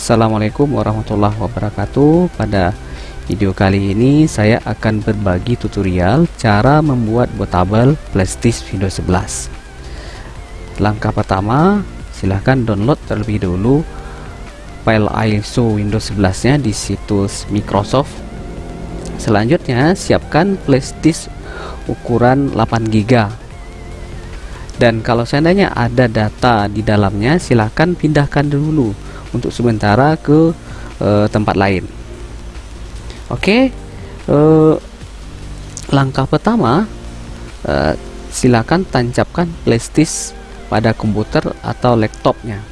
Assalamualaikum warahmatullahi wabarakatuh. Pada video kali ini saya akan berbagi tutorial cara membuat bootable flashdisk Windows 11 Langkah pertama silahkan download terlebih dulu file ISO Windows 11 nya di situs Microsoft. Selanjutnya siapkan flashdisk ukuran 8GB dan kalau seandainya ada data di dalamnya silahkan pindahkan dulu untuk sementara ke uh, tempat lain. Oke uh, langkah pertama uh, silakan tancapkan flashdisk pada komputer atau laptopnya.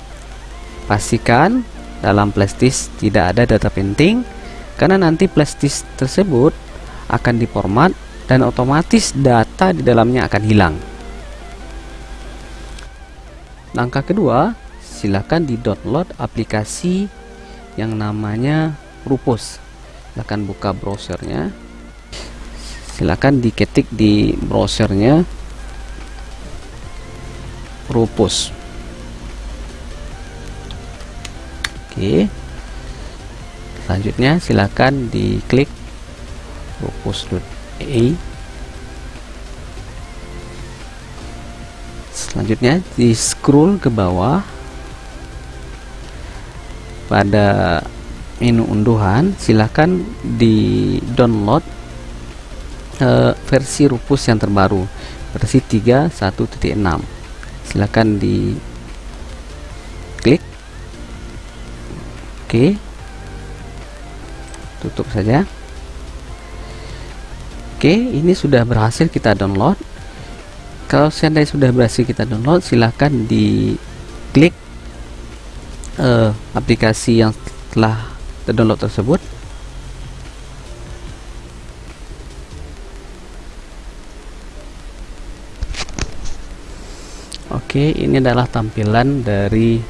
Pastikan dalam flashdisk tidak ada data penting karena nanti flashdisk tersebut akan diformat dan otomatis data di dalamnya akan hilang. Langkah kedua, silakan di-download aplikasi yang namanya Rupus. Silakan buka browsernya. Silakan diketik di browsernya Rupus. Oke. Selanjutnya silakan diklik rupus.ai selanjutnya di scroll ke bawah pada menu unduhan silahkan di download uh, versi Rupus yang terbaru versi 3.1.6 silahkan di klik oke. Tutup saja. Oke ini sudah berhasil kita download. Kalau seandainya sudah berhasil kita download silahkan di klik uh, aplikasi yang telah terdownload tersebut. Oke ini adalah tampilan dari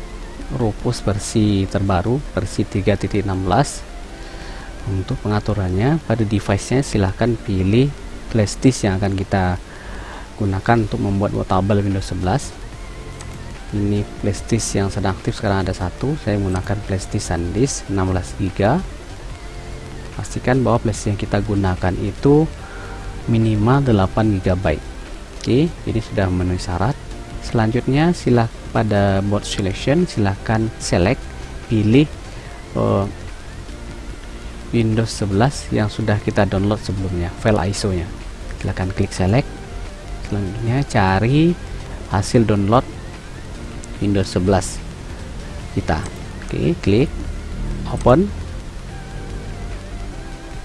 Rupus versi terbaru versi 3.16 untuk pengaturannya pada device nya silahkan pilih flash disk yang akan kita gunakan untuk membuat bootable Windows 11 ini flashdisk yang sedang aktif sekarang ada satu. Saya menggunakan flashdisk SanDisk 16 GB pastikan bahwa flash yang kita gunakan itu minimal 8 GB oke ini sudah memenuhi syarat. Selanjutnya silah pada boot selection silahkan select pilih uh, Windows 11 yang sudah kita download sebelumnya file ISO nya silahkan klik select. Selanjutnya cari hasil download Windows 11 kita. Oke klik open.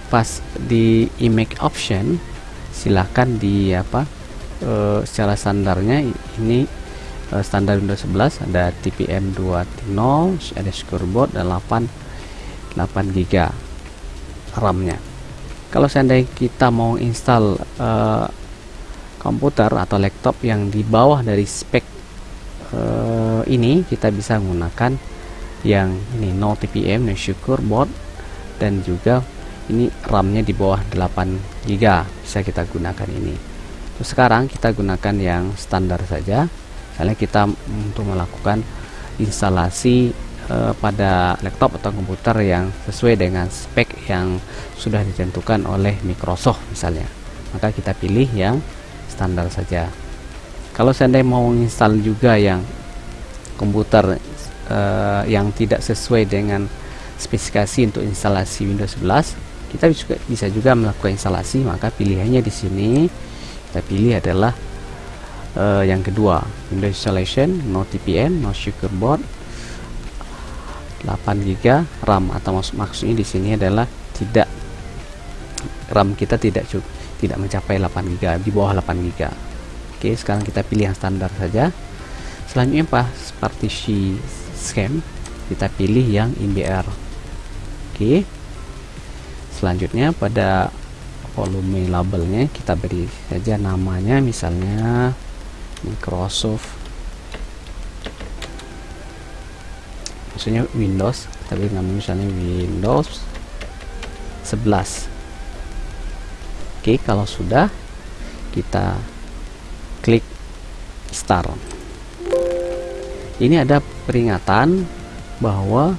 Pas di image option silahkan di apa e, secara standarnya ini e, standar Windows 11 ada TPM 2.0 ada scoreboard dan 8 8 GB RAM nya kalau seandainya kita mau install e, komputer atau laptop yang di bawah dari spek uh, ini kita bisa menggunakan yang ini no TPM no syukur board dan juga ini RAM-nya di bawah 8 GB bisa kita gunakan ini. Terus sekarang kita gunakan yang standar saja. Misalnya kita untuk melakukan instalasi uh, pada laptop atau komputer yang sesuai dengan spek yang sudah ditentukan oleh Microsoft misalnya. Maka kita pilih yang standar saja kalau seandainya mau install juga yang komputer uh, yang tidak sesuai dengan spesifikasi untuk instalasi Windows 11 kita juga bisa juga melakukan instalasi maka pilihannya di sini kita pilih adalah uh, yang kedua Windows installation no TPM no board 8 GB RAM atau maksud maksudnya di sini adalah tidak RAM kita tidak cukup tidak mencapai 8 GB di bawah 8 GB oke sekarang kita pilih yang standar saja. Selanjutnya pas partisi scan kita pilih yang MBR oke. Selanjutnya pada volume labelnya kita beri saja namanya misalnya Microsoft. Maksudnya Windows tapi namanya misalnya Windows 11 Oke kalau sudah kita klik start. Ini ada peringatan bahwa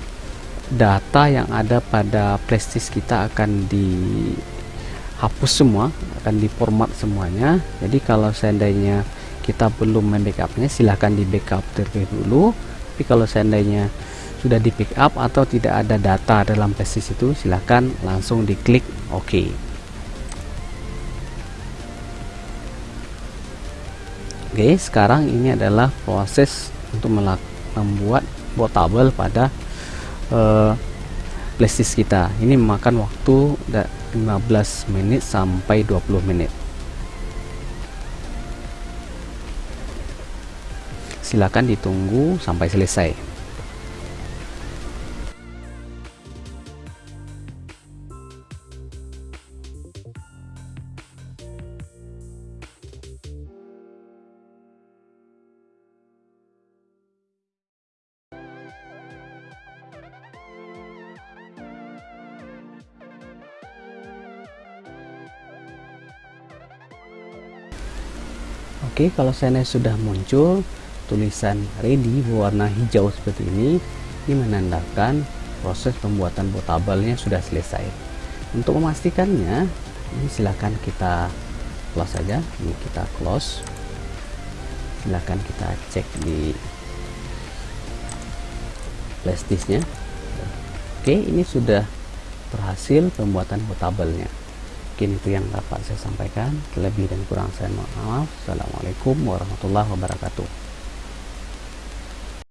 data yang ada pada flashdisk kita akan dihapus semua akan diformat semuanya. Jadi kalau seandainya kita belum membackupnya silahkan di backup terlebih dulu tapi kalau seandainya sudah di backup atau tidak ada data dalam flashdisk itu silahkan langsung diklik OK Oke sekarang ini adalah proses untuk membuat bootable pada uh, kita. Ini memakan waktu 15 menit sampai 20 menit. Silakan ditunggu sampai selesai Oke, kalau saya sudah muncul tulisan ready berwarna hijau seperti ini, ini menandakan proses pembuatan bootable-nya sudah selesai. Untuk memastikannya, ini silahkan kita close saja. Ini kita close. Silahkan kita cek di flash disk-nya. Oke, ini sudah berhasil pembuatan bootable-nya mungkin itu yang dapat saya sampaikan. Lebih dan kurang saya mohon maaf. Assalamualaikum warahmatullahi wabarakatuh